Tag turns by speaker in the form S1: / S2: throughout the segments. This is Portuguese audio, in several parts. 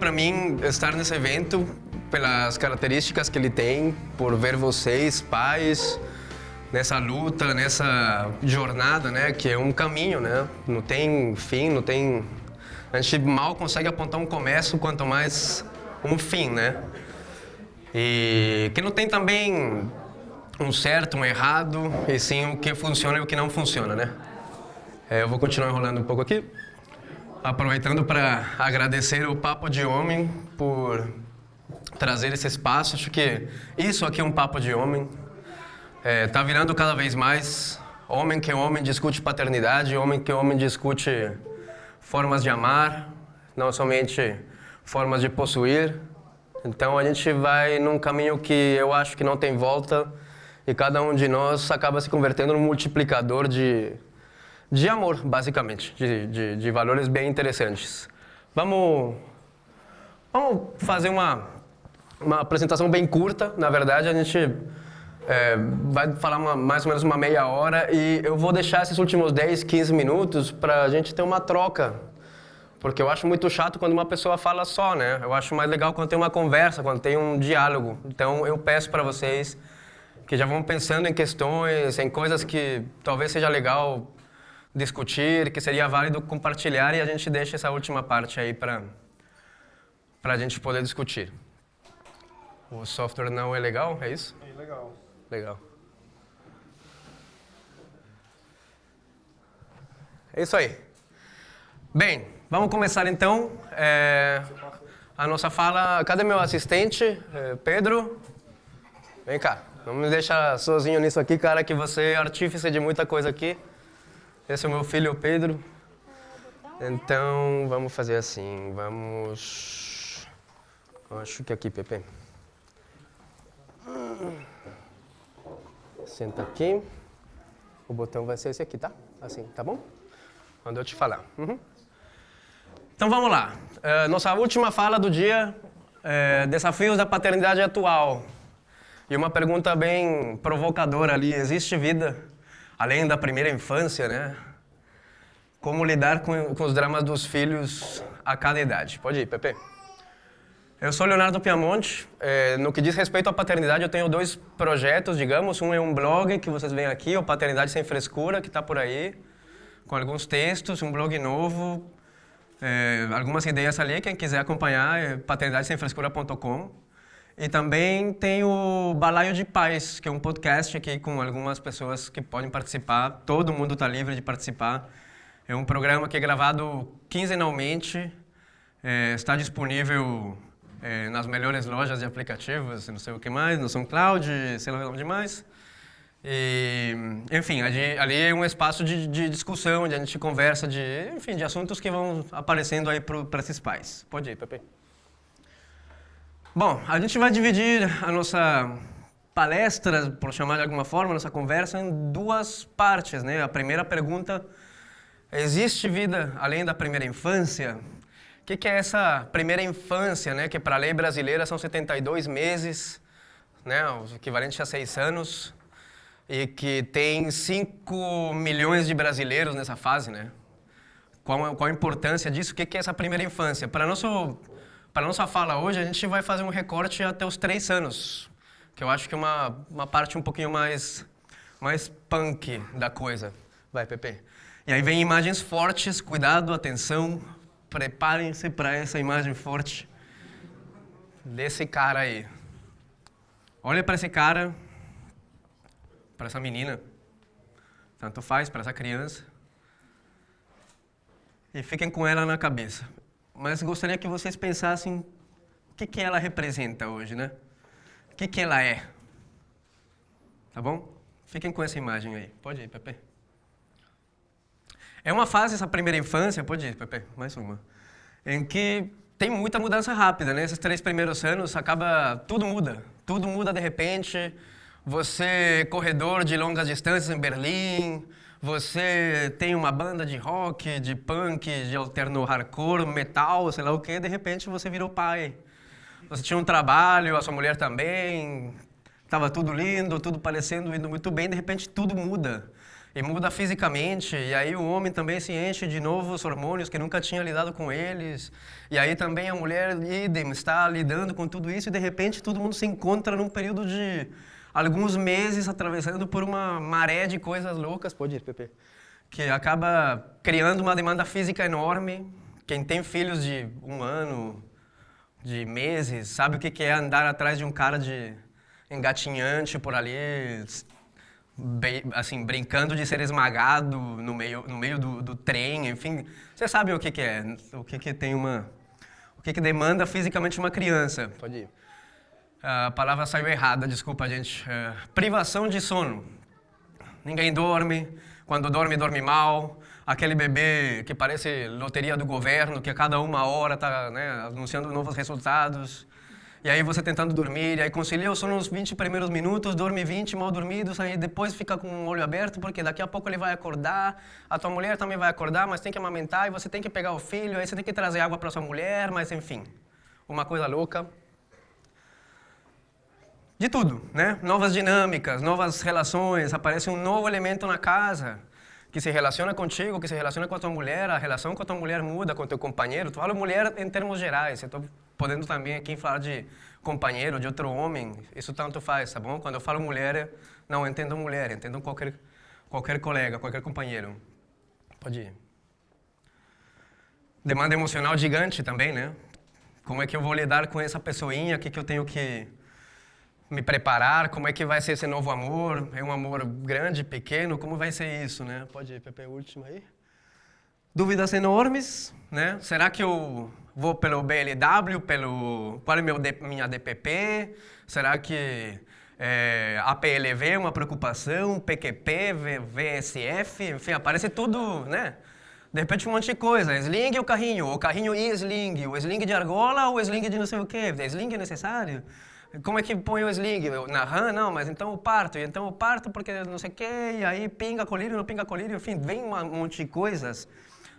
S1: para mim estar nesse evento pelas características que ele tem, por ver vocês, pais, nessa luta, nessa jornada, né, que é um caminho, né? Não tem fim, não tem a gente mal consegue apontar um começo, quanto mais um fim, né? E que não tem também um certo, um errado, e sim o que funciona e o que não funciona, né? É, eu vou continuar enrolando um pouco aqui, aproveitando para agradecer o Papo de Homem por trazer esse espaço. Acho que isso aqui é um Papo de Homem. É, tá virando cada vez mais homem que homem discute paternidade, homem que homem discute formas de amar, não somente formas de possuir. Então a gente vai num caminho que eu acho que não tem volta e cada um de nós acaba se convertendo num multiplicador de, de amor, basicamente, de, de, de valores bem interessantes. Vamos, vamos fazer uma, uma apresentação bem curta, na verdade, a gente é, vai falar uma, mais ou menos uma meia hora e eu vou deixar esses últimos 10, 15 minutos para a gente ter uma troca. Porque eu acho muito chato quando uma pessoa fala só, né? Eu acho mais legal quando tem uma conversa, quando tem um diálogo. Então eu peço para vocês que já vão pensando em questões, em coisas que talvez seja legal discutir, que seria válido compartilhar e a gente deixa essa última parte aí para a gente poder discutir. O software não é legal, é isso?
S2: É legal.
S1: Legal. É isso aí. Bem, vamos começar então é, a nossa fala. Cadê meu assistente? É, Pedro? Vem cá. Não me deixa sozinho nisso aqui, cara, que você é artífice de muita coisa aqui. Esse é o meu filho, Pedro. Então, vamos fazer assim, vamos... Acho que aqui, Pepe. Senta aqui. O botão vai ser esse aqui, tá? Assim, tá bom? Quando eu te falar. Uhum. Então vamos lá. É, nossa última fala do dia, é, desafios da paternidade atual. E uma pergunta bem provocadora ali, existe vida além da primeira infância, né? Como lidar com, com os dramas dos filhos a cada idade? Pode ir, Pepe. Eu sou Leonardo Piamonte. É, no que diz respeito à paternidade, eu tenho dois projetos, digamos. Um é um blog que vocês veem aqui, o Paternidade Sem Frescura, que está por aí, com alguns textos, um blog novo, é, algumas ideias ali. Quem quiser acompanhar é paternidadesemfrescura.com. E também tem o Balaio de Pais, que é um podcast aqui com algumas pessoas que podem participar. Todo mundo está livre de participar. É um programa que é gravado quinzenalmente. É, está disponível é, nas melhores lojas de aplicativos, não sei o que mais, no SoundCloud, sei lá onde mais. E, enfim, ali, ali, é um espaço de, de, discussão, onde a gente conversa de, enfim, de assuntos que vão aparecendo aí para esses pais. Pode ir, Pepe. Bom, a gente vai dividir a nossa palestra, por chamar de alguma forma, nossa conversa em duas partes, né? A primeira pergunta, existe vida além da primeira infância? O que, que é essa primeira infância, né? Que para a lei brasileira são 72 meses, né? O equivalente a seis anos, e que tem 5 milhões de brasileiros nessa fase, né? Qual, qual a importância disso? O que, que é essa primeira infância? Para nosso para nossa fala hoje, a gente vai fazer um recorte até os três anos, que eu acho que é uma, uma parte um pouquinho mais, mais punk da coisa. Vai, Pepe. E aí vem imagens fortes, cuidado, atenção, preparem-se para essa imagem forte desse cara aí. Olha para esse cara, para essa menina, tanto faz, para essa criança, e fiquem com ela na cabeça mas gostaria que vocês pensassem o que, que ela representa hoje, né? O que, que ela é. Tá bom? Fiquem com essa imagem aí. Pode ir, Pepe. É uma fase, essa primeira infância, pode ir, Pepe, mais uma, em que tem muita mudança rápida, né? Esses três primeiros anos, acaba, tudo muda. Tudo muda de repente. Você, corredor de longas distâncias em Berlim, você tem uma banda de rock, de punk, de alterno hardcore, metal, sei lá o que, de repente você virou pai. Você tinha um trabalho, a sua mulher também, estava tudo lindo, tudo parecendo indo muito bem, de repente tudo muda. e muda fisicamente, e aí o homem também se enche de novos hormônios que nunca tinha lidado com eles, e aí também a mulher, idem, está lidando com tudo isso, e de repente todo mundo se encontra num período de alguns meses atravessando por uma maré de coisas loucas, pode ir, Pepe, que acaba criando uma demanda física enorme. Quem tem filhos de um ano, de meses, sabe o que é andar atrás de um cara de engatinhante por ali, assim, brincando de ser esmagado no meio, no meio do, do trem, enfim. Você sabe o que, que é, o que, que tem uma... O que, que demanda fisicamente uma criança. Pode ir. A palavra saiu errada, desculpa, gente. É, privação de sono. Ninguém dorme, quando dorme, dorme mal. Aquele bebê que parece loteria do governo, que a cada uma hora está né, anunciando novos resultados. E aí você tentando dormir, e aí concilia o sono nos 20 primeiros minutos, dorme 20 mal dormidos, aí depois fica com o olho aberto, porque daqui a pouco ele vai acordar, a tua mulher também vai acordar, mas tem que amamentar, e você tem que pegar o filho, aí você tem que trazer água para sua mulher, mas enfim, uma coisa louca. De tudo, né? Novas dinâmicas, novas relações, aparece um novo elemento na casa, que se relaciona contigo, que se relaciona com a tua mulher, a relação com a tua mulher muda, com o teu companheiro. Tu fala mulher em termos gerais, eu estou podendo também aqui falar de companheiro, de outro homem, isso tanto faz, tá bom? Quando eu falo mulher, não entendo mulher, entendo qualquer, qualquer colega, qualquer companheiro. Pode ir. Demanda emocional gigante também, né? Como é que eu vou lidar com essa pessoinha? O que, que eu tenho que me preparar? Como é que vai ser esse novo amor? É um amor grande, pequeno? Como vai ser isso, né? Pode ir, Pepe, último aí. Dúvidas enormes, né? Será que eu vou pelo BLW, pelo qual é meu, minha DPP? Será que é, APLV é uma preocupação? PQP, VSF, enfim, aparece tudo, né? De repente um monte de coisa, sling e o carrinho, o carrinho e sling, o sling de argola ou sling de não sei o quê, sling é necessário? Como é que põe o sling? Na RAM? Não, mas então o parto, então o parto porque não sei o quê, e aí pinga colírio, não pinga colírio, enfim, vem um monte de coisas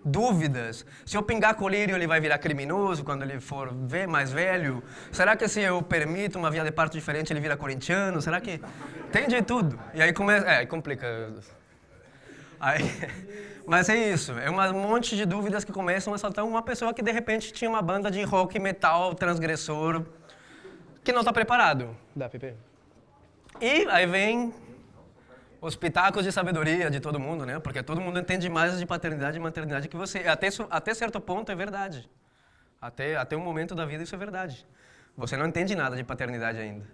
S1: dúvidas. Se eu pingar colírio, ele vai virar criminoso quando ele for ver mais velho? Será que se eu permito uma via de parto diferente, ele vira corintiano? Será que... Tem de tudo. E aí começa... É, complica. Aí... Mas é isso, é um monte de dúvidas que começam a saltar uma pessoa que de repente tinha uma banda de rock metal transgressor que não está preparado. Dá, Pepe. E aí vem os pitacos de sabedoria de todo mundo, né? Porque todo mundo entende mais de paternidade e maternidade que você. Até, até certo ponto é verdade. Até, até um momento da vida isso é verdade. Você não entende nada de paternidade ainda.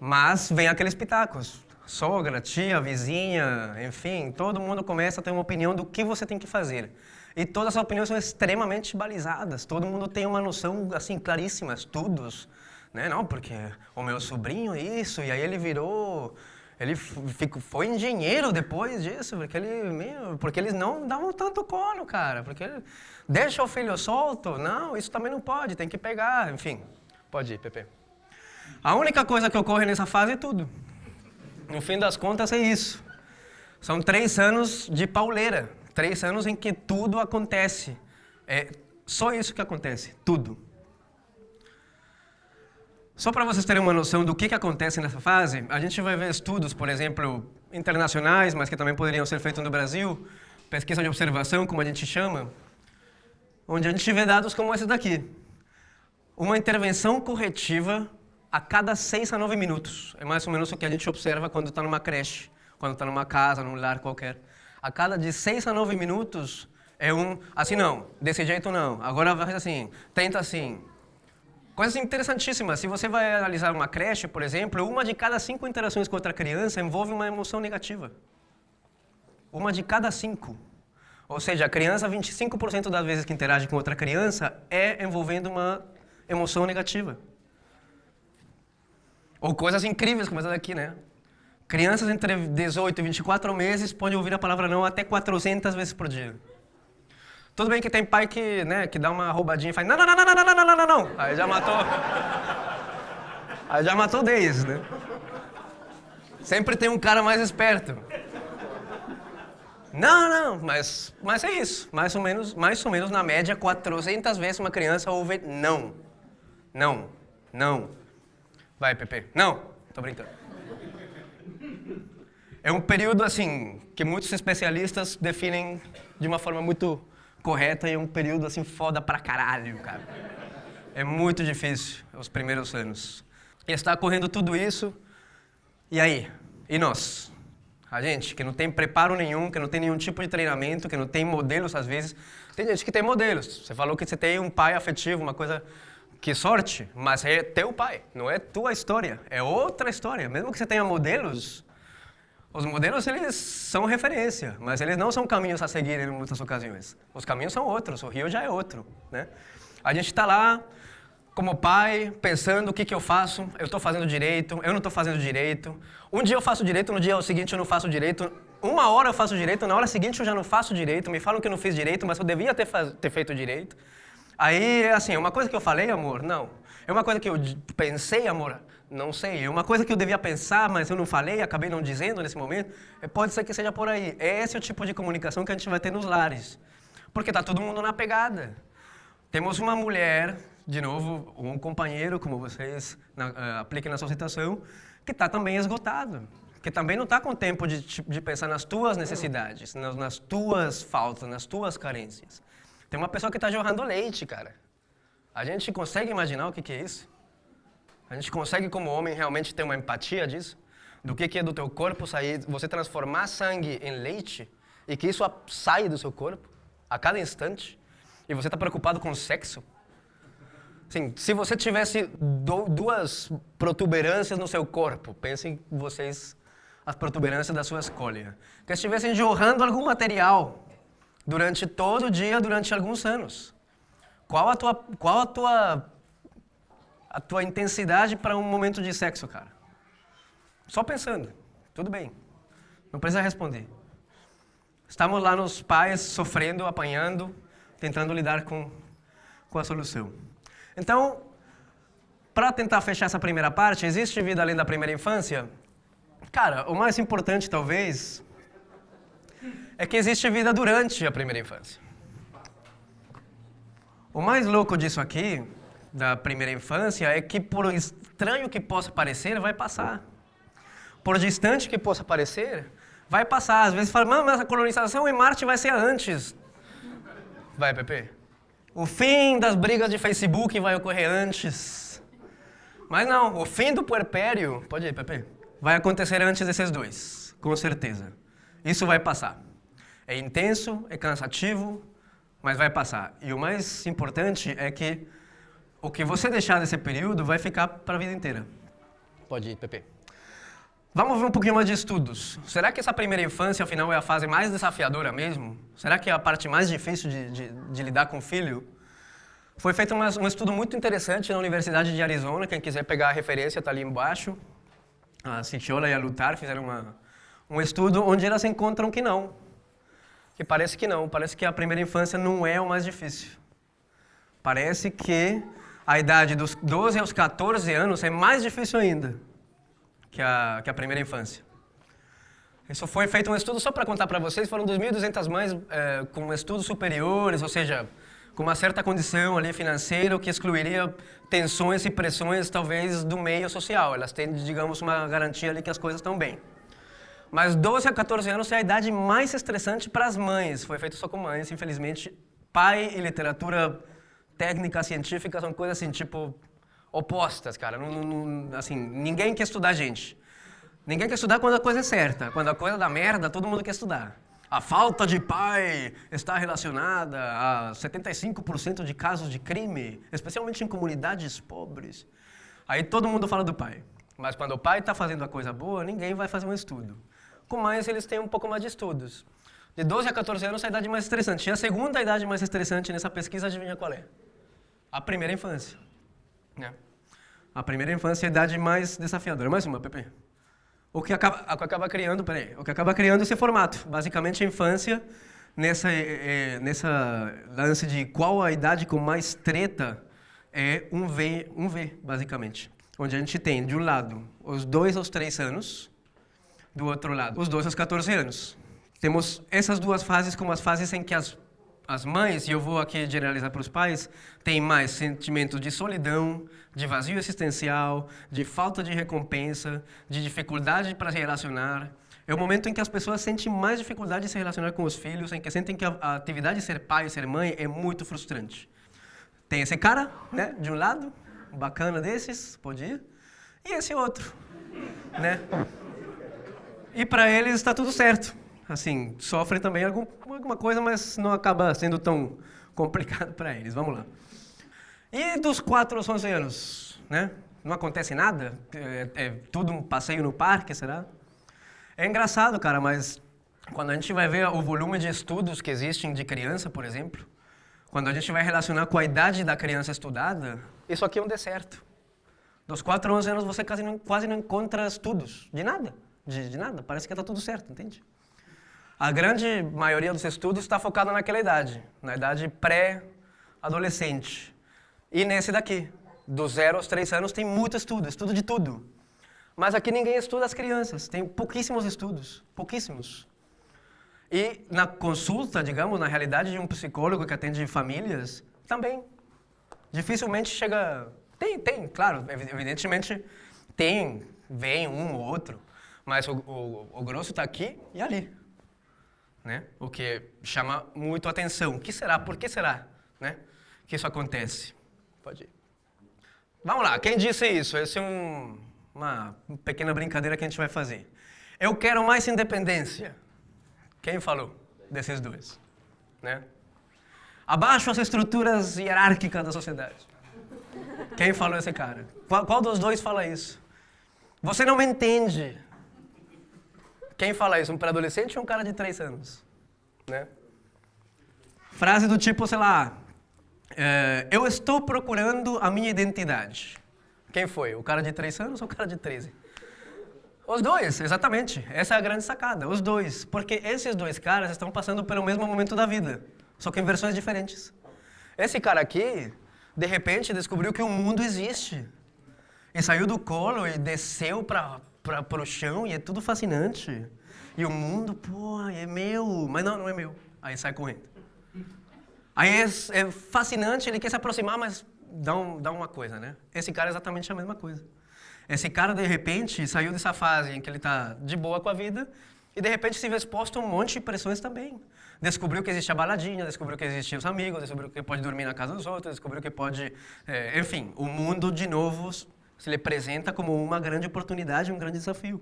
S1: Mas vem aqueles pitacos. Sogra, tia, vizinha, enfim, todo mundo começa a ter uma opinião do que você tem que fazer. E todas as opiniões são extremamente balizadas. Todo mundo tem uma noção, assim, claríssima, estudos. Né? Não, porque o meu sobrinho isso, e aí ele virou ele foi engenheiro depois disso, porque, ele, meu, porque eles não davam tanto colo, cara. Porque ele, deixa o filho solto? Não, isso também não pode, tem que pegar. Enfim, pode ir, Pepe. A única coisa que ocorre nessa fase é tudo. No fim das contas, é isso. São três anos de pauleira. Três anos em que tudo acontece. É só isso que acontece, tudo. Só para vocês terem uma noção do que, que acontece nessa fase, a gente vai ver estudos, por exemplo, internacionais, mas que também poderiam ser feitos no Brasil, pesquisa de observação, como a gente chama, onde a gente vê dados como esse daqui. Uma intervenção corretiva a cada 6 a 9 minutos. É mais ou menos o que a gente observa quando está numa creche, quando está numa casa, num lar qualquer. A cada de 6 a 9 minutos é um, assim não, desse jeito não, agora vai assim, tenta assim, Coisas interessantíssimas. Se você vai analisar uma creche, por exemplo, uma de cada cinco interações com outra criança envolve uma emoção negativa. Uma de cada cinco. Ou seja, a criança, 25% das vezes que interage com outra criança, é envolvendo uma emoção negativa. Ou coisas incríveis como essa daqui, né? Crianças entre 18 e 24 meses podem ouvir a palavra não até 400 vezes por dia. Tudo bem que tem pai que, né, que dá uma roubadinha e faz não, não, não, não, não, não, não, não, não. Aí já matou. Aí já matou 10, né? Sempre tem um cara mais esperto. Não, não, mas, mas é isso. Mais ou, menos, mais ou menos, na média, 400 vezes uma criança ouve não. Não. Não. Vai, Pepe. Não. Tô brincando. É um período, assim, que muitos especialistas definem de uma forma muito correta e é um período, assim, foda pra caralho, cara. É muito difícil os primeiros anos. E está correndo tudo isso, e aí? E nós? A gente, que não tem preparo nenhum, que não tem nenhum tipo de treinamento, que não tem modelos às vezes. Tem gente que tem modelos. Você falou que você tem um pai afetivo, uma coisa que sorte, mas é teu pai, não é tua história, é outra história. Mesmo que você tenha modelos, os modelos eles são referência, mas eles não são caminhos a seguir em muitas ocasiões. Os caminhos são outros, o rio já é outro, né? A gente está lá como pai, pensando o que, que eu faço, eu estou fazendo direito, eu não estou fazendo direito. Um dia eu faço direito, no dia seguinte eu não faço direito. Uma hora eu faço direito, na hora seguinte eu já não faço direito. Me falam que eu não fiz direito, mas eu devia ter, ter feito direito. Aí, assim, uma coisa que eu falei, amor, não. É uma coisa que eu pensei, amor, não sei. É uma coisa que eu devia pensar, mas eu não falei, acabei não dizendo nesse momento. É, pode ser que seja por aí. Esse é o tipo de comunicação que a gente vai ter nos lares. Porque tá todo mundo na pegada. Temos uma mulher, de novo, um companheiro, como vocês na, uh, apliquem na sua situação, que está também esgotado. Que também não está com tempo de, de pensar nas tuas necessidades, nas, nas tuas faltas, nas tuas carências. Tem uma pessoa que está jorrando leite, cara. A gente consegue imaginar o que, que é isso? A gente consegue, como homem, realmente ter uma empatia disso? Do que, que é do teu corpo sair, você transformar sangue em leite e que isso saia do seu corpo a cada instante? E você está preocupado com sexo? Sim, se você tivesse duas protuberâncias no seu corpo, pensem vocês as protuberâncias da sua escolha, que estivessem jorrando algum material durante todo o dia, durante alguns anos. Qual a tua, qual a tua, a tua intensidade para um momento de sexo, cara? Só pensando. Tudo bem. Não precisa responder. Estamos lá nos pais sofrendo, apanhando, tentando lidar com, com a solução. Então, para tentar fechar essa primeira parte, existe vida além da primeira infância? Cara, o mais importante talvez é que existe vida durante a primeira infância. O mais louco disso aqui, da primeira infância, é que por estranho que possa parecer, vai passar. Por distante que possa parecer, vai passar. Às vezes fala, mas a colonização em Marte vai ser antes. Vai, Pepe. O fim das brigas de Facebook vai ocorrer antes. Mas não, o fim do puerpério, pode ir, Pepe, vai acontecer antes desses dois, com certeza. Isso vai passar. É intenso, é cansativo, mas vai passar. E o mais importante é que o que você deixar nesse período vai ficar para a vida inteira. Pode ir, Pepe. Vamos ver um pouquinho mais de estudos. Será que essa primeira infância, afinal, é a fase mais desafiadora mesmo? Será que é a parte mais difícil de, de, de lidar com o filho? Foi feito uma, um estudo muito interessante na Universidade de Arizona. Quem quiser pegar a referência está ali embaixo. A Citiola e a Lutar fizeram uma, um estudo onde elas encontram que não que parece que não, parece que a primeira infância não é o mais difícil. Parece que a idade dos 12 aos 14 anos é mais difícil ainda que a, que a primeira infância. Isso foi feito um estudo, só para contar para vocês, foram 2.200 mães é, com estudos superiores, ou seja, com uma certa condição ali financeira, o que excluiria tensões e pressões, talvez, do meio social. Elas têm, digamos, uma garantia ali que as coisas estão bem. Mas 12 a 14 anos é a idade mais estressante para as mães. Foi feito só com mães, infelizmente. Pai e literatura técnica científica são coisas assim, tipo, opostas, cara. Não, não, assim, ninguém quer estudar gente. Ninguém quer estudar quando a coisa é certa. Quando a coisa dá merda, todo mundo quer estudar. A falta de pai está relacionada a 75% de casos de crime, especialmente em comunidades pobres. Aí todo mundo fala do pai. Mas quando o pai está fazendo a coisa boa, ninguém vai fazer um estudo com mais eles têm um pouco mais de estudos. De 12 a 14 anos é a idade mais estressante. E a segunda idade mais estressante nessa pesquisa, adivinha qual é? A primeira infância. Né? A primeira infância é a idade mais desafiadora. Mais uma, Pepe. O que acaba, o que acaba criando, peraí, o que acaba criando esse formato. Basicamente, a infância, nessa, é, nessa lance de qual a idade com mais treta, é um V, um V, basicamente. Onde a gente tem, de um lado, os dois aos três anos, do outro lado, os 12 aos 14 anos. Temos essas duas fases como as fases em que as, as mães, e eu vou aqui generalizar para os pais, têm mais sentimento de solidão, de vazio existencial, de falta de recompensa, de dificuldade para se relacionar. É o momento em que as pessoas sentem mais dificuldade de se relacionar com os filhos, em que sentem que a, atividade de ser pai e ser mãe é muito frustrante. Tem esse cara, né, de um lado, bacana desses, pode ir, e esse outro, né? E para eles está tudo certo. Assim, sofrem também algum, alguma coisa, mas não acaba sendo tão complicado para eles. Vamos lá. E dos 4 aos 11 anos, né? Não acontece nada? É, é tudo um passeio no parque, será? É engraçado, cara, mas quando a gente vai ver o volume de estudos que existem de criança, por exemplo, quando a gente vai relacionar com a idade da criança estudada, isso aqui é um deserto. Dos 4 a 11 anos você quase não, quase não encontra estudos de nada, de, de nada, parece que está tudo certo, entende? A grande maioria dos estudos está focada naquela idade, na idade pré-adolescente. E nesse daqui, dos 0 aos 3 anos, tem muito estudo, estudo de tudo. Mas aqui ninguém estuda as crianças, tem pouquíssimos estudos, pouquíssimos. E na consulta, digamos, na realidade de um psicólogo que atende famílias, também. Dificilmente chega... Tem, tem, claro, evidentemente tem, vem um ou outro, mas o, o, o grosso está aqui e ali. Né? O que chama muito atenção. O que será? Por que será né? que isso acontece? Pode ir. Vamos lá, quem disse isso? Esse é um, uma pequena brincadeira que a gente vai fazer. Eu quero mais independência. Quem falou desses dois? Né? Abaixo as estruturas hierárquicas da sociedade. Quem falou esse cara? Qual, qual dos dois fala isso? Você não me entende. Quem fala isso? Um pré-adolescente ou um cara de três anos? Né? Frase do tipo, sei lá, é, eu estou procurando a minha identidade. Quem foi? O cara de 3 anos ou o cara de 13? Os dois, exatamente. Essa é a grande sacada, os dois. Porque esses dois caras estão passando pelo mesmo momento da vida, só que em versões diferentes. Esse cara aqui, de repente, descobriu que o mundo existe. E saiu do colo e desceu para o chão e é tudo fascinante. E o mundo, pô, é meu. Mas não, não é meu. Aí sai correndo. Aí é, é fascinante, ele quer se aproximar, mas dá, um, dá uma coisa, né? Esse cara é exatamente a mesma coisa. Esse cara, de repente, saiu dessa fase em que ele está de boa com a vida e, de repente, se vê exposto a um monte de pressões também. Descobriu que existe a baladinha, descobriu que existiam os amigos, descobriu que pode dormir na casa dos outros, descobriu que pode... É, enfim, o mundo, de novo, se lhe apresenta como uma grande oportunidade, um grande desafio.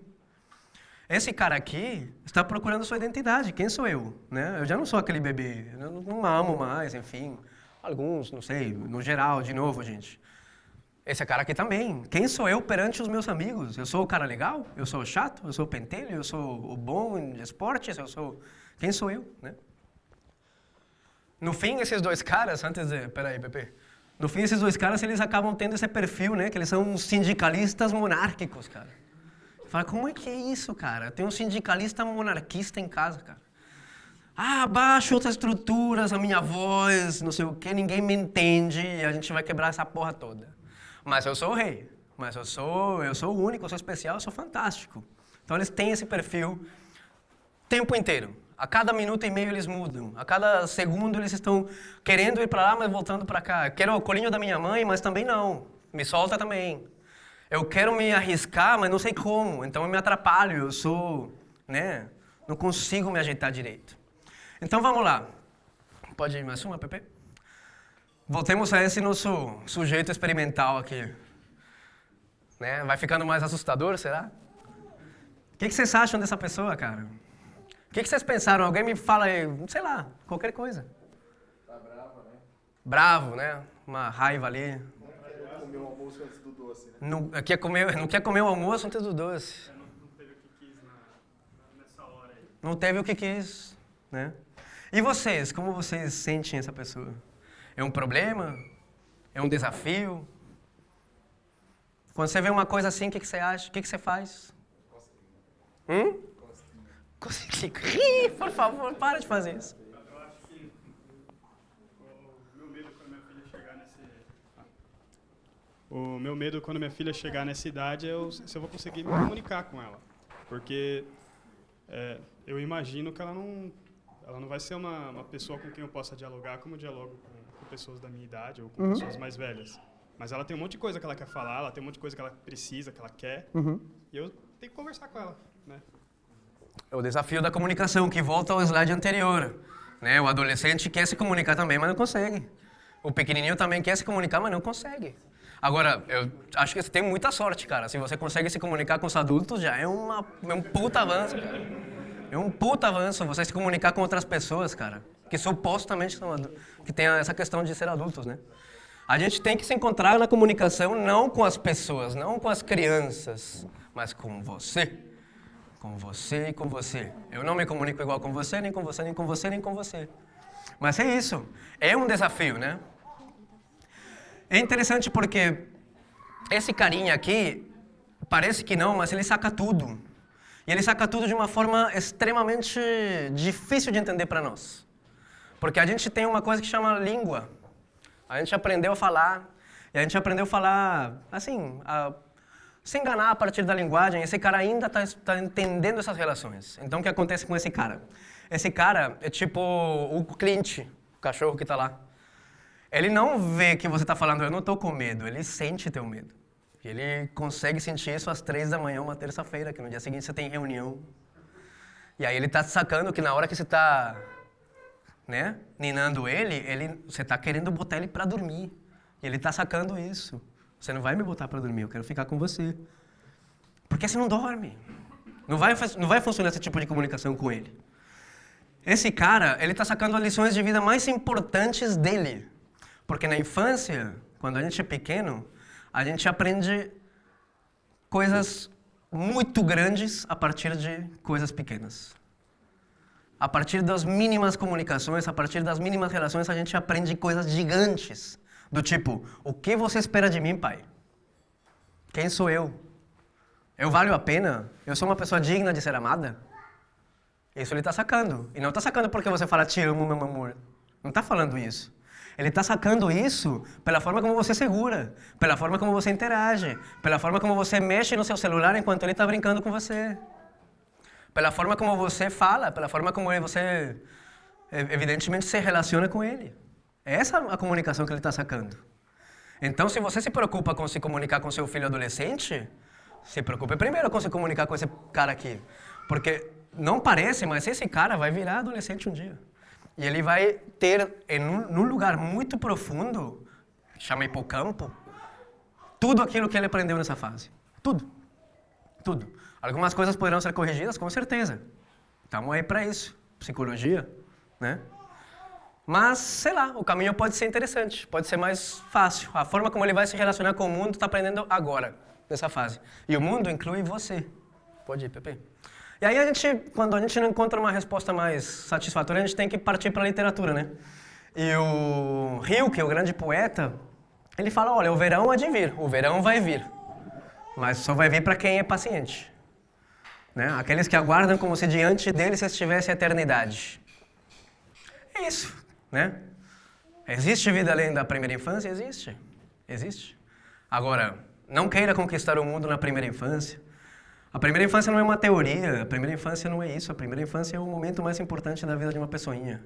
S1: Esse cara aqui está procurando sua identidade. Quem sou eu? Né? Eu já não sou aquele bebê. Eu não, amo mais, enfim. Alguns, não sei, no geral, de novo, gente. Esse cara aqui também. Quem sou eu perante os meus amigos? Eu sou o cara legal? Eu sou o chato? Eu sou o pentelho? Eu sou o bom em esportes? Eu sou... Quem sou eu? Né? No fim, esses dois caras, antes de... Peraí, Pepe. No fim, esses dois caras, eles acabam tendo esse perfil, né? Que eles são sindicalistas monárquicos, cara. Fala, como é que é isso, cara? Tem um sindicalista monarquista em casa, cara. Ah, baixa outras estruturas, a minha voz, não sei o quê, ninguém me entende e a gente vai quebrar essa porra toda. Mas eu sou o rei, mas eu sou, eu sou o único, eu sou especial, eu sou fantástico. Então eles têm esse perfil tempo inteiro. A cada minuto e meio eles mudam. A cada segundo eles estão querendo ir para lá, mas voltando para cá. quero o colinho da minha mãe, mas também não. Me solta também. Eu quero me arriscar, mas não sei como. Então eu me atrapalho, eu sou, né? Não consigo me ajeitar direito. Então vamos lá. Pode ir mais uma, Pepe? Voltemos a esse nosso sujeito experimental aqui. Né? Vai ficando mais assustador, será? O que, que vocês acham dessa pessoa, cara? O que, que vocês pensaram? Alguém me fala aí, sei lá, qualquer coisa.
S2: Tá bravo, né?
S1: Bravo, né? Uma raiva ali.
S2: Comer o almoço antes do doce, né?
S1: Não quer comer, não quer comer o almoço antes do doce.
S3: Não, não teve o que quis na, nessa hora aí.
S1: Não teve o que quis, né? E vocês, como vocês sentem essa pessoa? É um problema? É um desafio? Quando você vê uma coisa assim, o que, que você acha? O que, que você faz? Hum? Ih, por favor, para de fazer isso.
S3: Eu acho que o meu medo quando minha filha chegar nesse... O meu medo quando minha filha chegar nessa idade é eu, se eu vou conseguir me comunicar com ela. Porque é, eu imagino que ela não, ela não vai ser uma, uma pessoa com quem eu possa dialogar como eu dialogo com, com pessoas da minha idade ou com pessoas mais velhas. Mas ela tem um monte de coisa que ela quer falar, ela tem um monte de coisa que ela precisa, que ela quer. E eu tenho que conversar com ela, né?
S1: O desafio da comunicação, que volta ao slide anterior. Né? O adolescente quer se comunicar também, mas não consegue. O pequenininho também quer se comunicar, mas não consegue. Agora, eu acho que você tem muita sorte, cara. Se você consegue se comunicar com os adultos, já é, uma, é um puta avanço, cara. É um puta avanço você se comunicar com outras pessoas, cara. Que supostamente são que tem essa questão de ser adultos, né? A gente tem que se encontrar na comunicação não com as pessoas, não com as crianças, mas com você. Com você e com você. Eu não me comunico igual com você, nem com você, nem com você, nem com você. Mas é isso. É um desafio, né? É interessante porque esse carinha aqui, parece que não, mas ele saca tudo. E ele saca tudo de uma forma extremamente difícil de entender para nós. Porque a gente tem uma coisa que chama língua. A gente aprendeu a falar, e a gente aprendeu a falar, assim, a se enganar a partir da linguagem. Esse cara ainda está tá entendendo essas relações. Então, o que acontece com esse cara? Esse cara é tipo o Clint, o cachorro que está lá. Ele não vê que você está falando, eu não estou com medo, ele sente teu medo. Ele consegue sentir isso às três da manhã, uma terça-feira, que no dia seguinte você tem reunião. E aí ele está sacando que na hora que você está né, ninando ele, ele você está querendo botar ele para dormir. E ele está sacando isso. Você não vai me botar para dormir, eu quero ficar com você. Porque você não dorme. Não vai, não vai funcionar esse tipo de comunicação com ele. Esse cara, ele está sacando as lições de vida mais importantes dele. Porque na infância, quando a gente é pequeno, a gente aprende coisas muito grandes a partir de coisas pequenas. A partir das mínimas comunicações, a partir das mínimas relações, a gente aprende coisas gigantes. Do tipo, o que você espera de mim, pai? Quem sou eu? Eu valho a pena? Eu sou uma pessoa digna de ser amada? Isso ele está sacando. E não está sacando porque você fala, te amo, meu amor. Não está falando isso. Ele está sacando isso pela forma como você segura, pela forma como você interage, pela forma como você mexe no seu celular enquanto ele está brincando com você. Pela forma como você fala, pela forma como você, evidentemente, se relaciona com ele. É essa a comunicação que ele está sacando. Então, se você se preocupa com se comunicar com seu filho adolescente, se preocupe primeiro com se comunicar com esse cara aqui. Porque não parece, mas esse cara vai virar adolescente um dia. E ele vai ter, em um, num lugar muito profundo, chama hipocampo, tudo aquilo que ele aprendeu nessa fase. Tudo. Tudo. Algumas coisas poderão ser corrigidas, com certeza. Estamos aí para isso. Psicologia, né? Mas, sei lá, o caminho pode ser interessante, pode ser mais fácil. A forma como ele vai se relacionar com o mundo está aprendendo agora, nessa fase. E o mundo inclui você. Pode ir, Pepe. E aí a gente, quando a gente não encontra uma resposta mais satisfatória, a gente tem que partir para a literatura, né? E o Rilke, o grande poeta, ele fala, olha, o verão há de vir, o verão vai vir, mas só vai vir para quem é paciente. Né? Aqueles que aguardam como se diante deles estivesse a eternidade. É isso, né? Existe vida além da primeira infância? Existe, existe. Agora, não queira conquistar o mundo na primeira infância, a primeira infância não é uma teoria, a primeira infância não é isso. A primeira infância é o momento mais importante da vida de uma pessoinha.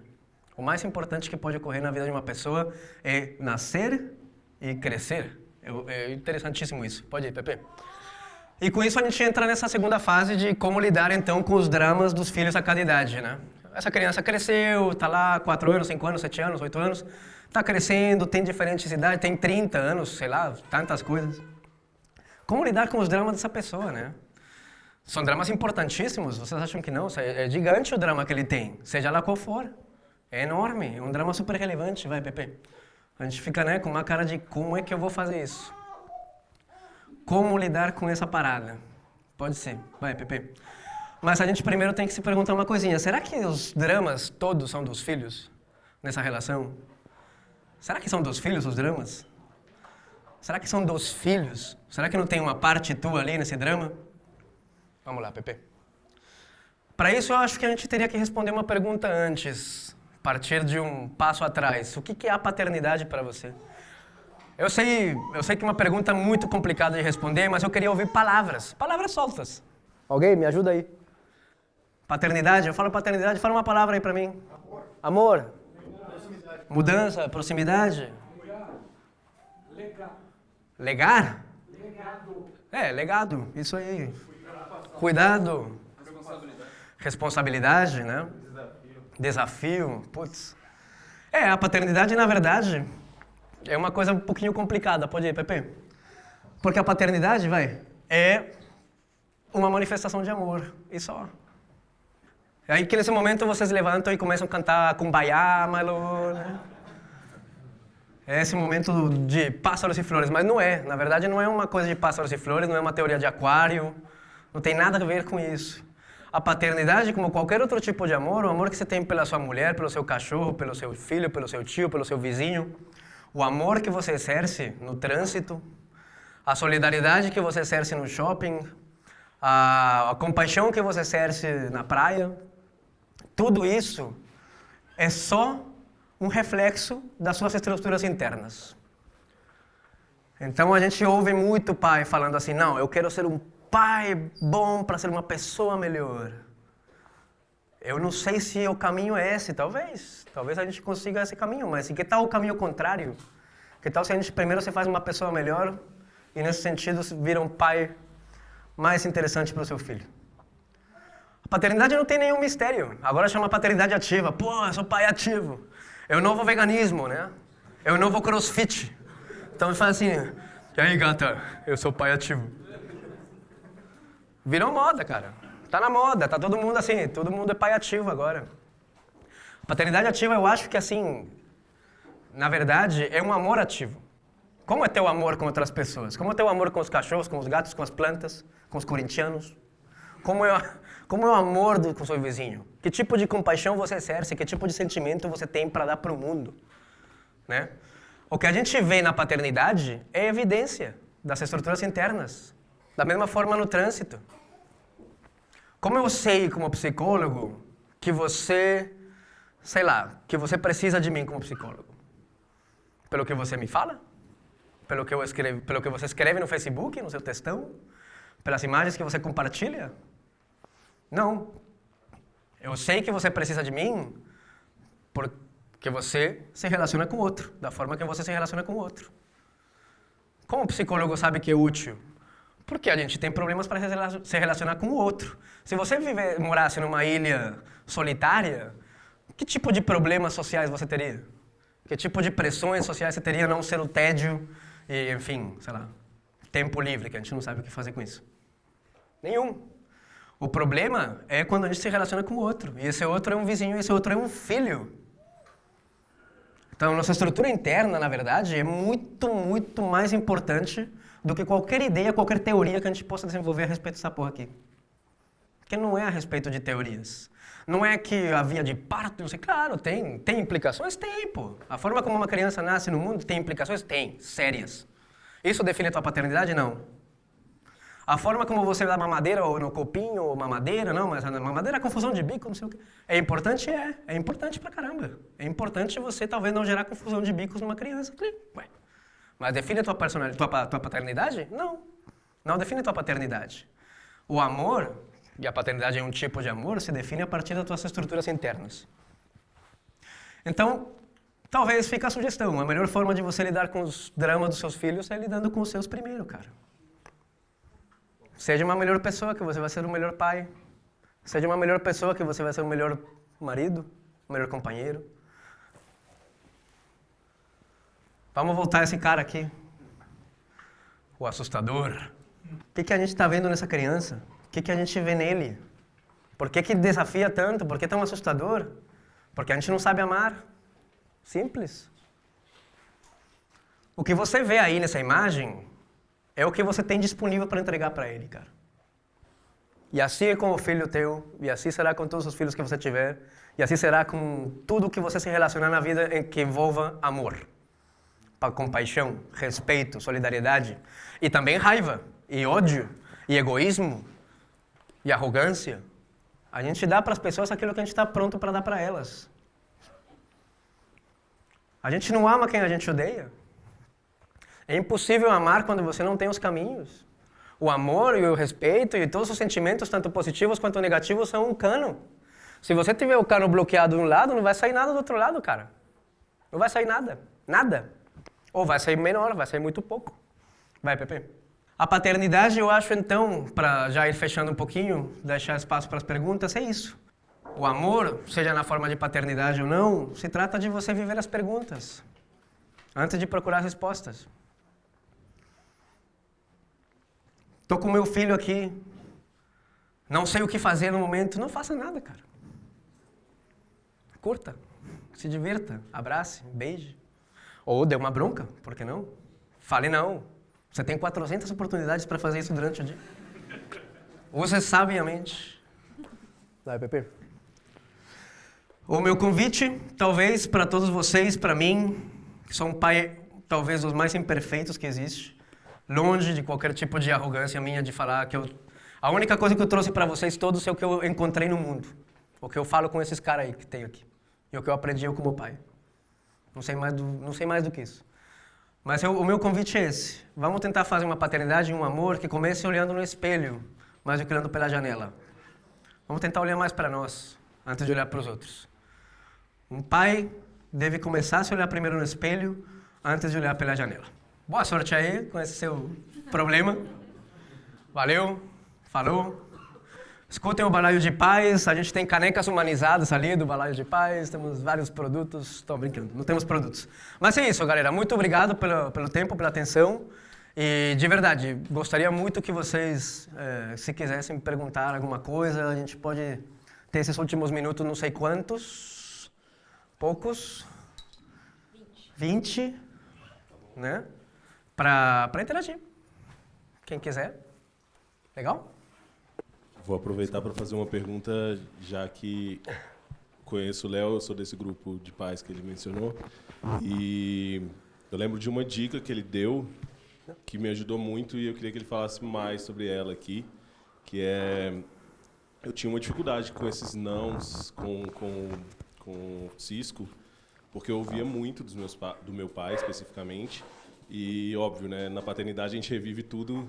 S1: O mais importante que pode ocorrer na vida de uma pessoa é nascer e crescer. É, interessantíssimo isso. Pode ir, Pepe. E com isso a gente entra nessa segunda fase de como lidar então com os dramas dos filhos a cada idade, né? Essa criança cresceu, está lá 4 anos, 5 anos, 7 anos, 8 anos, está crescendo, tem diferentes idades, tem 30 anos, sei lá, tantas coisas. Como lidar com os dramas dessa pessoa, né? São dramas importantíssimos, vocês acham que não? É gigante o drama que ele tem, seja lá qual for. É enorme, é um drama super relevante, vai, Pepe. A gente fica né, com uma cara de como é que eu vou fazer isso? Como lidar com essa parada? Pode ser, vai, Pepe. Mas a gente primeiro tem que se perguntar uma coisinha. Será que os dramas todos são dos filhos nessa relação? Será que são dos filhos os dramas? Será que são dos filhos? Será que não tem uma parte tua ali nesse drama? Vamos lá, Pepe. Para isso, eu acho que a gente teria que responder uma pergunta antes, partir de um passo atrás. O que é a paternidade para você? Eu sei, eu sei que é uma pergunta muito complicada de responder, mas eu queria ouvir palavras, palavras soltas. Alguém me ajuda aí? Paternidade, eu falo paternidade, fala uma palavra aí para mim. Amor. Amor. Proximidade. Mudança, proximidade. Legar. Legar? Legado. É, legado, isso aí. Cuidado. Responsabilidade. responsabilidade, né? Desafio. Desafio, putz. É, a paternidade, na verdade, é uma coisa um pouquinho complicada. Pode ir, Pepe? Porque a paternidade, vai, é uma manifestação de amor, e só. Aí que nesse momento vocês levantam e começam a cantar Kumbaya, Malo, né? É esse momento de pássaros e flores, mas não é. Na verdade, não é uma coisa de pássaros e flores, não é uma teoria de aquário, não tem nada a ver com isso. A paternidade, como qualquer outro tipo de amor, o amor que você tem pela sua mulher, pelo seu cachorro, pelo seu filho, pelo seu tio, pelo seu vizinho, o amor que você exerce no trânsito, a solidariedade que você exerce no shopping, a, a compaixão que você exerce na praia, tudo isso é só um reflexo das suas estruturas internas. Então a gente ouve muito pai falando assim: não, eu quero ser um pai bom para ser uma pessoa melhor. Eu não sei se o caminho é esse, talvez. Talvez a gente consiga esse caminho, mas que tal o caminho contrário? Que tal se a gente primeiro se faz uma pessoa melhor e nesse sentido vira um pai mais interessante para o seu filho? Paternidade não tem nenhum mistério. Agora chama paternidade ativa. Pô, eu sou pai ativo. É o novo veganismo, né? É o novo crossfit. Então fala assim, e aí gata, eu sou pai ativo. Virou moda, cara. Tá na moda, tá todo mundo assim, todo mundo é pai ativo agora. Paternidade ativa eu acho que assim, na verdade, é um amor ativo. Como é teu amor com outras pessoas? Como é teu amor com os cachorros, com os gatos, com as plantas, com os corintianos? Como é, como é o amor do, com seu vizinho? Que tipo de compaixão você exerce? Que tipo de sentimento você tem para dar para o mundo? Né? O que a gente vê na paternidade é evidência das estruturas internas. Da mesma forma no trânsito. Como eu sei como psicólogo que você, sei lá, que você precisa de mim como psicólogo? Pelo que você me fala? Pelo que, eu escrevo, pelo que você escreve no Facebook, no seu textão? Pelas imagens que você compartilha? Não. Eu sei que você precisa de mim porque você se relaciona com o outro, da forma que você se relaciona com o outro. Como o psicólogo sabe que é útil? Porque a gente tem problemas para se relacionar com o outro. Se você viver, morasse numa ilha solitária, que tipo de problemas sociais você teria? Que tipo de pressões sociais você teria não ser o tédio e, enfim, sei lá, tempo livre, que a gente não sabe o que fazer com isso? Nenhum. O problema é quando a gente se relaciona com o outro. E esse outro é um vizinho, esse outro é um filho. Então, nossa estrutura interna, na verdade, é muito, muito mais importante do que qualquer ideia, qualquer teoria que a gente possa desenvolver a respeito dessa porra aqui. Porque não é a respeito de teorias. Não é que a via de parto, não sei, claro, tem, tem implicações? Tem, pô. A forma como uma criança nasce no mundo tem implicações? Tem, sérias. Isso define a tua paternidade? Não. A forma como você dá mamadeira ou no copinho ou mamadeira, não, mas mamadeira é confusão de bico, não sei o quê. É importante? É. É importante pra caramba. É importante você talvez não gerar confusão de bicos numa criança. Ué. Mas define a tua, personalidade, tua, tua paternidade? Não. Não define a tua paternidade. O amor, e a paternidade é um tipo de amor, se define a partir das tuas estruturas internas. Então, talvez fique a sugestão. A melhor forma de você lidar com os dramas dos seus filhos é lidando com os seus primeiro, cara. Seja uma melhor pessoa que você vai ser o melhor pai. Seja uma melhor pessoa que você vai ser o melhor marido, o melhor companheiro. Vamos voltar a esse cara aqui. O assustador. O que, que a gente está vendo nessa criança? O que, que a gente vê nele? Por que, que desafia tanto? Por que tão assustador? Porque a gente não sabe amar. Simples. O que você vê aí nessa imagem é o que você tem disponível para entregar para ele, cara. E assim é com o filho teu, e assim será com todos os filhos que você tiver, e assim será com tudo que você se relacionar na vida em que envolva amor, compaixão, respeito, solidariedade, e também raiva, e ódio, e egoísmo, e arrogância. A gente dá para as pessoas aquilo que a gente está pronto para dar para elas. A gente não ama quem a gente odeia. É impossível amar quando você não tem os caminhos. O amor e o respeito e todos os sentimentos, tanto positivos quanto negativos, são um cano. Se você tiver o cano bloqueado de um lado, não vai sair nada do outro lado, cara. Não vai sair nada. Nada. Ou vai sair menor, vai sair muito pouco. Vai, Pepe. A paternidade, eu acho, então, para já ir fechando um pouquinho, deixar espaço para as perguntas, é isso. O amor, seja na forma de paternidade ou não, se trata de você viver as perguntas antes de procurar respostas. Estou com meu filho aqui, não sei o que fazer no momento, não faça nada, cara. Curta, se divirta, abrace, beije. Ou dê uma bronca, por que não? Fale não. Você tem 400 oportunidades para fazer isso durante o dia. Use sabiamente. Vai, Pepe. O meu convite, talvez, para todos vocês, para mim, que sou um pai, talvez, dos mais imperfeitos que existe, longe de qualquer tipo de arrogância minha de falar que eu... A única coisa que eu trouxe para vocês todos é o que eu encontrei no mundo. O que eu falo com esses caras aí que tem aqui. E o que eu aprendi eu como pai. Não sei mais do, não sei mais do que isso. Mas eu, o meu convite é esse. Vamos tentar fazer uma paternidade e um amor que comece olhando no espelho, mais do que olhando pela janela. Vamos tentar olhar mais para nós, antes de olhar para os outros. Um pai deve começar a se olhar primeiro no espelho, antes de olhar pela janela. Boa sorte aí com esse seu problema. Valeu, falou. Escutem o Balaio de Paz, a gente tem canecas humanizadas ali do Balaio de Paz, temos vários produtos, estou brincando, não temos produtos. Mas é isso, galera, muito obrigado pelo, pelo tempo, pela atenção. E, de verdade, gostaria muito que vocês, é, se quisessem perguntar alguma coisa, a gente pode ter esses últimos minutos, não sei quantos, poucos? 20. 20, né? Para interagir. Quem quiser. Legal?
S4: Vou aproveitar para fazer uma pergunta, já que conheço o Léo, eu sou desse grupo de pais que ele mencionou. E eu lembro de uma dica que ele deu que me ajudou muito e eu queria que ele falasse mais sobre ela aqui, que é eu tinha uma dificuldade com esses nãos, com com com Cisco, porque eu ouvia muito dos meus do meu pai especificamente e óbvio, né, na paternidade a gente revive tudo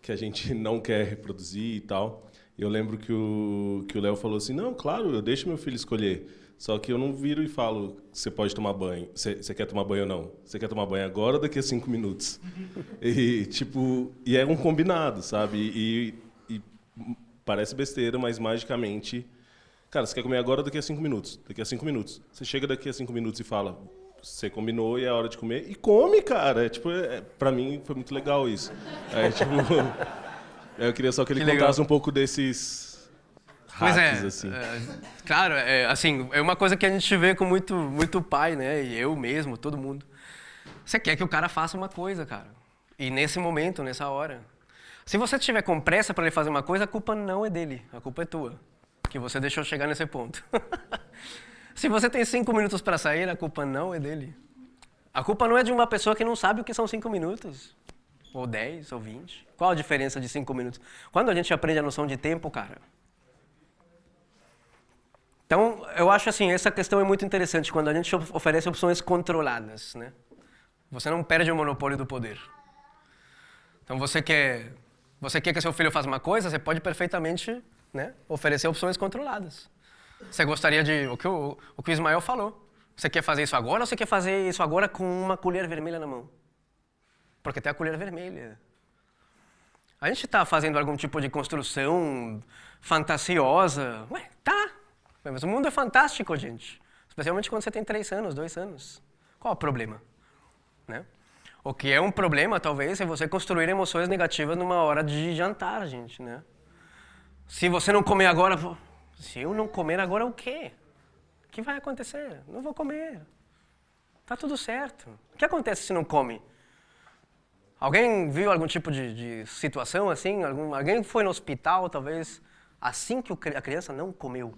S4: que a gente não quer reproduzir e tal. Eu lembro que o que o Léo falou assim: "Não, claro, eu deixo meu filho escolher. Só que eu não viro e falo: "Você pode tomar banho. Você quer tomar banho ou não? Você quer tomar banho agora ou daqui a cinco minutos?" e tipo, e é um combinado, sabe? E, e parece besteira, mas magicamente, cara, você quer comer agora ou daqui a cinco minutos? Daqui a cinco minutos. Você chega daqui a cinco minutos e fala: você combinou e é hora de comer e come, cara. É, tipo, é, para mim foi muito legal isso. É, tipo, eu queria só que ele que contasse legal. um pouco desses
S1: Pois é, assim. é, claro, é, assim, é uma coisa que a gente vê com muito, muito pai, né? E eu mesmo, todo mundo. Você quer que o cara faça uma coisa, cara. E nesse momento, nessa hora. Se você tiver com pressa para ele fazer uma coisa, a culpa não é dele, a culpa é tua. Que você deixou chegar nesse ponto. Se você tem cinco minutos para sair, a culpa não é dele. A culpa não é de uma pessoa que não sabe o que são cinco minutos. Ou dez, ou vinte. Qual a diferença de cinco minutos? Quando a gente aprende a noção de tempo, cara. Então, eu acho assim, essa questão é muito interessante quando a gente oferece opções controladas, né? Você não perde o monopólio do poder. Então, você quer, você quer que seu filho faça uma coisa, você pode perfeitamente né, oferecer opções controladas. Você gostaria de. O que o, o, que o Ismael falou. Você quer fazer isso agora ou você quer fazer isso agora com uma colher vermelha na mão? Porque tem a colher vermelha. A gente está fazendo algum tipo de construção fantasiosa. Ué, tá. Mas o mundo é fantástico, gente. Especialmente quando você tem três anos, dois anos. Qual o problema? Né? O que é um problema, talvez, é você construir emoções negativas numa hora de jantar, gente, né? Se você não comer agora, se eu não comer agora, o quê? O que vai acontecer? Não vou comer. Tá tudo certo. O que acontece se não come? Alguém viu algum tipo de, de situação assim? Algum, alguém foi no hospital, talvez, assim que a criança não comeu?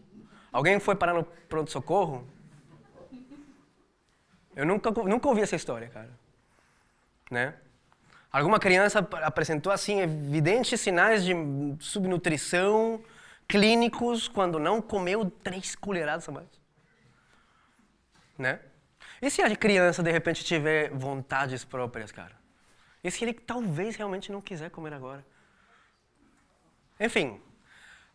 S1: Alguém foi parar no pronto-socorro? Eu nunca, nunca ouvi essa história, cara. Né? Alguma criança apresentou assim evidentes sinais de subnutrição, clínicos quando não comeu três colheradas a mais. Né? E se a criança de repente tiver vontades próprias, cara? E se ele talvez realmente não quiser comer agora? Enfim,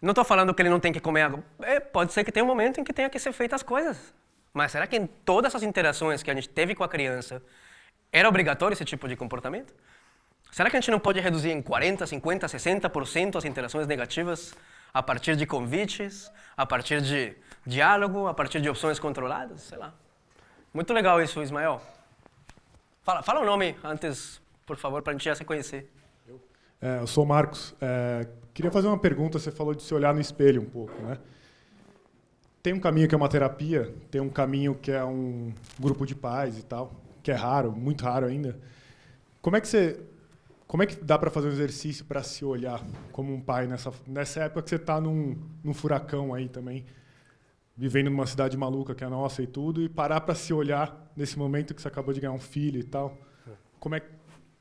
S1: não estou falando que ele não tem que comer agora. É, pode ser que tenha um momento em que tenha que ser feitas as coisas. Mas será que em todas as interações que a gente teve com a criança era obrigatório esse tipo de comportamento? Será que a gente não pode reduzir em 40, 50, 60% as interações negativas a partir de convites, a partir de diálogo, a partir de opções controladas? Sei lá. Muito legal isso, Ismael. Fala, fala o nome antes, por favor, para a gente já se conhecer.
S5: É, eu sou o Marcos. É, queria fazer uma pergunta. Você falou de se olhar no espelho um pouco, né? Tem um caminho que é uma terapia, tem um caminho que é um grupo de pais e tal, que é raro, muito raro ainda. Como é que você, como é que dá para fazer um exercício para se olhar como um pai nessa nessa época que você está num, num furacão aí também, vivendo numa cidade maluca que é a nossa e tudo, e parar para se olhar nesse momento que você acabou de ganhar um filho e tal. Como é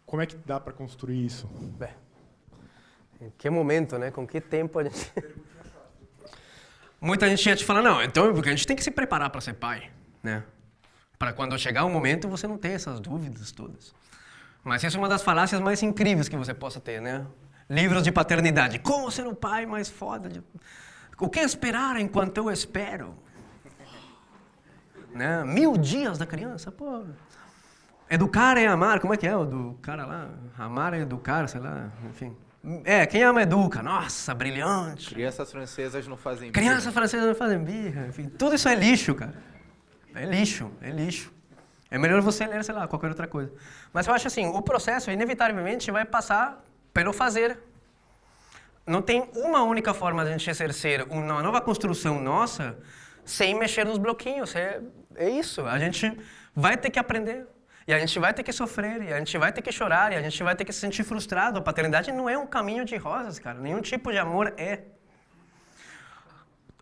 S5: como é que dá para construir isso?
S1: Bem, em que momento, né? Com que tempo a gente. Muita gente ia te falar, não, então porque a gente tem que se preparar para ser pai, né? Para quando chegar o momento você não ter essas dúvidas todas. Mas essa é uma das falácias mais incríveis que você possa ter, né? Livros de paternidade. Como ser um pai mais foda? De... O que esperar enquanto eu espero? Né? Mil dias da criança, pô. Educar é amar, como é que é o do cara lá? Amar é educar, sei lá, enfim. É, quem ama educa. Nossa, brilhante.
S6: Crianças francesas não fazem
S1: Crianças francesas não fazem birra. Enfim, tudo isso é lixo, cara. É lixo, é lixo. É melhor você ler, sei lá, qualquer outra coisa. Mas eu acho assim, o processo, inevitavelmente, vai passar pelo fazer. Não tem uma única forma de a gente exercer uma nova construção nossa sem mexer nos bloquinhos. É, é isso. A gente vai ter que aprender. E a gente vai ter que sofrer, e a gente vai ter que chorar, e a gente vai ter que se sentir frustrado. A paternidade não é um caminho de rosas, cara. Nenhum tipo de amor é.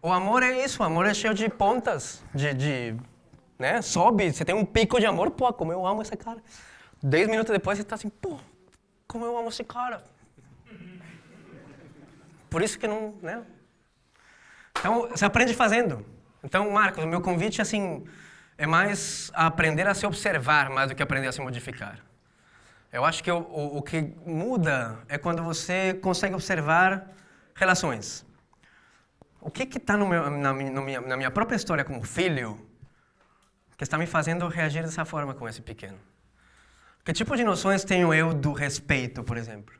S1: O amor é isso, o amor é cheio de pontas, de, de né? Sobe, você tem um pico de amor, pô, como eu amo esse cara. Dez minutos depois você está assim, pô, como eu amo esse cara. Por isso que não, né? Então, você aprende fazendo. Então, Marcos, o meu convite, assim, é mais aprender a se observar mais do que aprender a se modificar. Eu acho que o, o, que muda é quando você consegue observar relações. O que está na, na minha própria história como filho que está me fazendo reagir dessa forma com esse pequeno? Que tipo de noções tenho eu do respeito, por exemplo?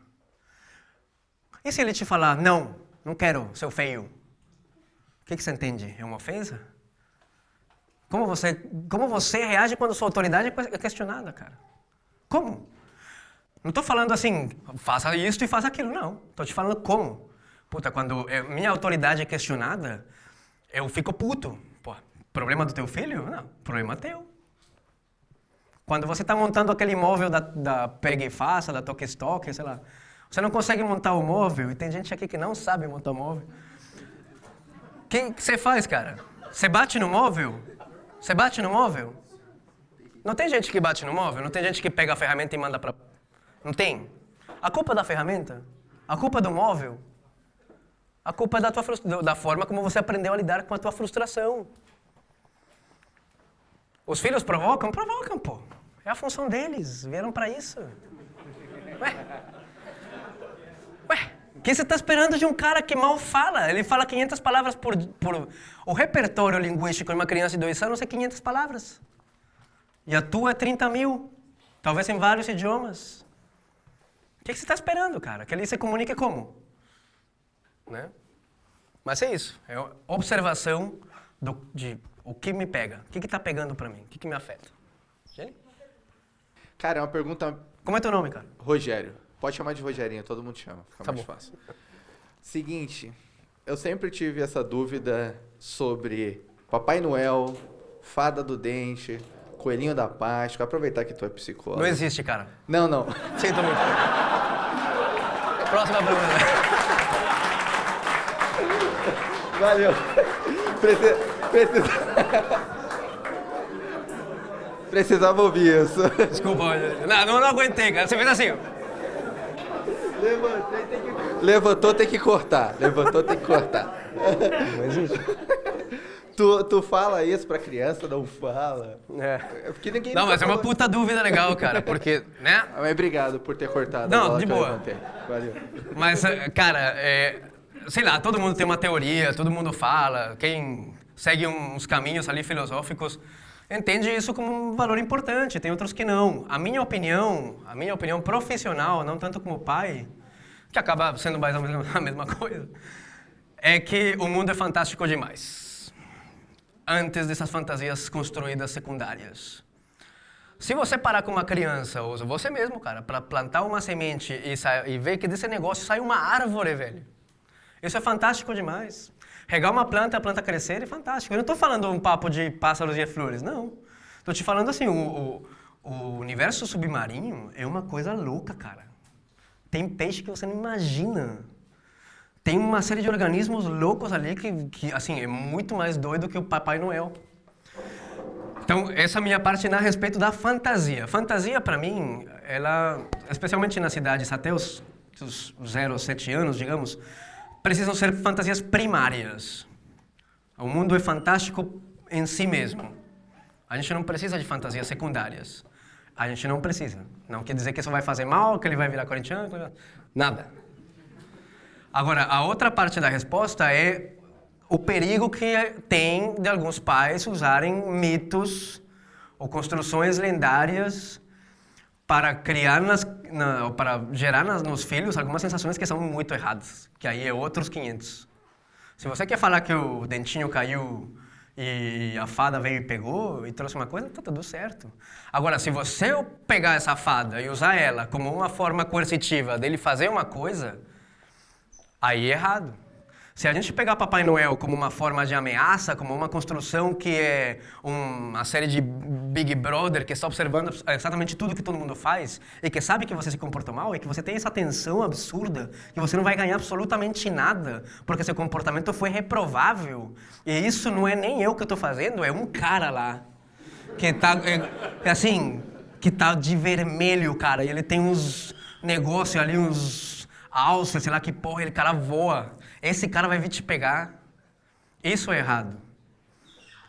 S1: E se ele te falar, não, não quero, seu feio? O que, que você entende? É uma ofensa? Como você, como você reage quando sua autoridade é questionada, cara? Como? Não estou falando assim, faça isso e faça aquilo, não. Estou te falando como. Puta, quando minha autoridade é questionada, eu fico puto. Problema do teu filho? Não, problema teu. Quando você está montando aquele móvel da, da Pega e Faça, da Toque Stock, sei lá, você não consegue montar o móvel, e tem gente aqui que não sabe montar o móvel. O que você faz, cara? Você bate no móvel? Você bate no móvel? Não tem gente que bate no móvel? Não tem gente que pega a ferramenta e manda para. Não tem? A culpa da ferramenta? A culpa do móvel? A culpa é da, tua da forma como você aprendeu a lidar com a tua frustração. Os filhos provocam? Provocam, pô. É a função deles. Vieram para isso. Ué? Ué? O que você está esperando de um cara que mal fala? Ele fala 500 palavras por, por... O repertório linguístico de uma criança de dois anos é 500 palavras. E a tua é 30 mil. Talvez em vários idiomas. O que você está esperando, cara? Que ele se comunique como? Né? Mas é isso. É observação do, de o que me pega. O que está pegando para mim? O que, que me afeta? Jenny?
S6: Cara, é uma pergunta...
S1: Como é teu nome, cara?
S6: Rogério. Pode chamar de Rogerinho, todo mundo chama, fica tá mais bom. fácil. Seguinte, eu sempre tive essa dúvida sobre Papai Noel, Fada do Dente, Coelhinho da Páscoa. Aproveitar que tu é psicólogo.
S1: Não existe, cara.
S6: Não, não.
S1: Sinto muito. Próxima pergunta.
S6: Valeu. Precisa... Precisava ouvir isso.
S1: Desculpa, não, não, não aguentei, cara. Você fez assim.
S6: Levantei, tem que... Levantou, tem que cortar. Levantou, tem que cortar.
S1: Não existe.
S6: Tu, tu fala isso pra criança, não fala?
S1: É. é porque ninguém não, mas é uma puta dúvida legal, cara, porque, né?
S6: Mas obrigado por ter cortado.
S1: Não, de boa.
S6: Valeu.
S1: Mas, eh, cara, é, sei lá, todo mundo tem uma teoria, todo mundo fala, quem segue uns caminhos ali filosóficos, entende isso como um valor importante, tem outros que não. A minha opinião, a minha opinião profissional, não tanto como pai, que acaba sendo mais ou menos a mesma coisa, é que o mundo é fantástico demais. Antes dessas fantasias construídas secundárias. Se você parar com uma criança, ou você mesmo, cara, para plantar uma semente e, e ver que desse negócio sai uma árvore, velho. Isso é fantástico demais. Regar uma planta, a planta crescer é fantástico. Eu não estou falando um papo de pássaros e flores, não. Estou te falando assim, o, o, o universo submarino é uma coisa louca, cara. Tem peixe que você não imagina. Tem uma série de organismos loucos ali que, que assim, é muito mais doido que o Papai Noel. Então, essa a minha parte a respeito da fantasia. Fantasia, para mim, ela, especialmente nas cidades até os, os 0, 7 anos, digamos, precisam ser fantasias primárias. O mundo é fantástico em si mesmo. A gente não precisa de fantasias secundárias. A gente não precisa. Não quer dizer que isso vai fazer mal, que ele vai virar corintiano, nada. Agora, a outra parte da resposta é o perigo que tem de alguns pais usarem mitos ou construções lendárias para criar nas, na, para gerar nas, nos filhos algumas sensações que são muito erradas, que aí é outros 500. Se você quer falar que o dentinho caiu e a fada veio e pegou e trouxe uma coisa, tá tudo certo. Agora, se você pegar essa fada e usar ela como uma forma coercitiva dele fazer uma coisa, aí é errado. Se a gente pegar Papai Noel como uma forma de ameaça, como uma construção que é uma série de Big Brother que está observando exatamente tudo que todo mundo faz e que sabe que você se comportou mal e que você tem essa tensão absurda que você não vai ganhar absolutamente nada porque seu comportamento foi reprovável e isso não é nem eu que estou fazendo, é um cara lá que está é, assim que tá de vermelho, cara, e ele tem uns negócios ali, uns alças, sei lá que porra, ele cara voa. Esse cara vai vir te pegar. Isso é errado.